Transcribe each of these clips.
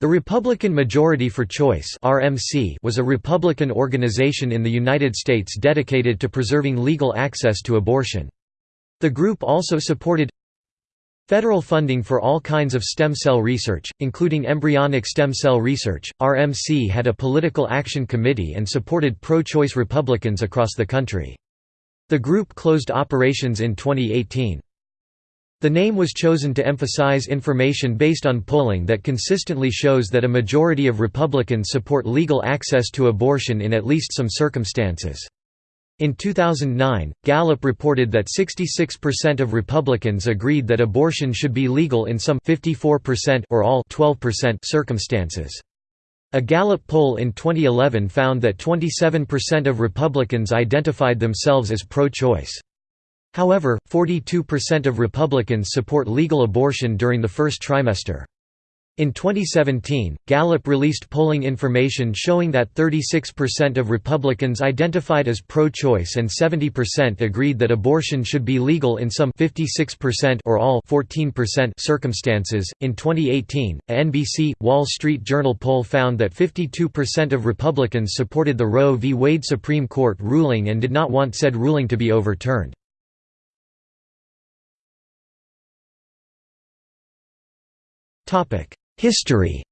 The Republican Majority for Choice (RMC) was a Republican organization in the United States dedicated to preserving legal access to abortion. The group also supported federal funding for all kinds of stem cell research, including embryonic stem cell research. RMC had a political action committee and supported pro-choice Republicans across the country. The group closed operations in 2018. The name was chosen to emphasize information based on polling that consistently shows that a majority of Republicans support legal access to abortion in at least some circumstances. In 2009, Gallup reported that 66% of Republicans agreed that abortion should be legal in some 54% or all 12% circumstances. A Gallup poll in 2011 found that 27% of Republicans identified themselves as pro-choice. However, 42% of Republicans support legal abortion during the first trimester. In 2017, Gallup released polling information showing that 36% of Republicans identified as pro-choice and 70% agreed that abortion should be legal in some 56% or all 14% circumstances. In 2018, a NBC Wall Street Journal poll found that 52% of Republicans supported the Roe v. Wade Supreme Court ruling and did not want said ruling to be overturned. History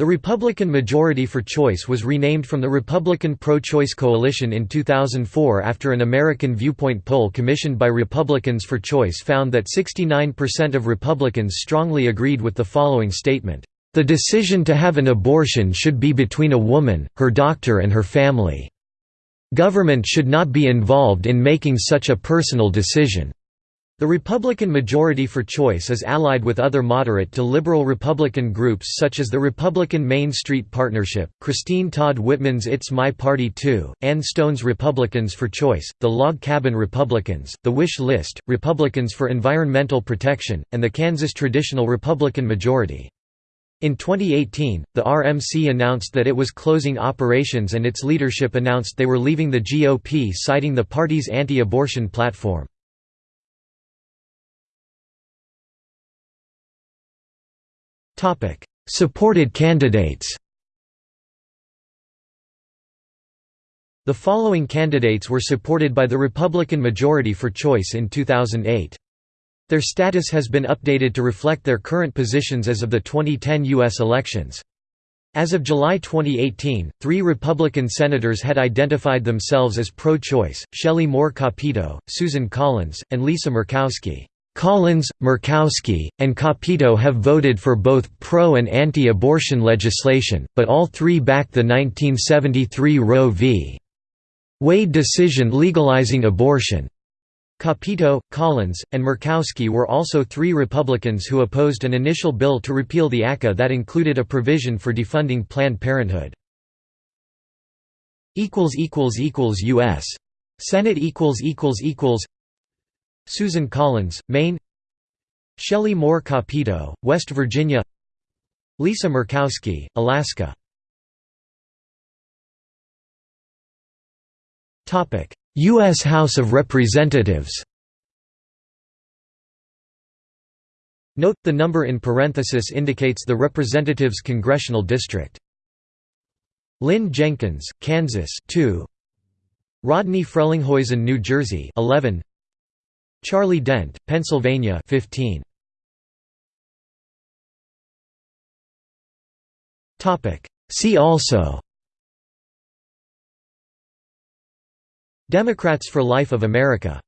The Republican Majority for Choice was renamed from the Republican Pro-Choice Coalition in 2004 after an American Viewpoint poll commissioned by Republicans for Choice found that 69% of Republicans strongly agreed with the following statement, "...the decision to have an abortion should be between a woman, her doctor and her family. Government should not be involved in making such a personal decision." The Republican Majority for Choice is allied with other moderate to liberal Republican groups such as the Republican Main Street Partnership, Christine Todd Whitman's It's My Party Too, Ann Stone's Republicans for Choice, the Log Cabin Republicans, the Wish List, Republicans for Environmental Protection, and the Kansas Traditional Republican Majority. In 2018, the RMC announced that it was closing operations and its leadership announced they were leaving the GOP citing the party's anti-abortion platform. Supported candidates The following candidates were supported by the Republican majority for choice in 2008. Their status has been updated to reflect their current positions as of the 2010 U.S. elections. As of July 2018, three Republican senators had identified themselves as pro-choice, Shelley Moore Capito, Susan Collins, and Lisa Murkowski. Collins, Murkowski, and Capito have voted for both pro- and anti-abortion legislation, but all three backed the 1973 Roe v. Wade decision legalizing abortion. Capito, Collins, and Murkowski were also three Republicans who opposed an initial bill to repeal the ACA that included a provision for defunding Planned Parenthood. U.S. Senate Susan Collins, Maine. Shelley Moore Capito, West Virginia. Lisa Murkowski, Alaska. U.S. House of Representatives. Note, the number in parenthesis indicates the representative's congressional district. Lynn Jenkins, Kansas 2 Rodney Frelinghuysen, New Jersey 11 Charlie Dent, Pennsylvania 15. Topic See also Democrats for Life of America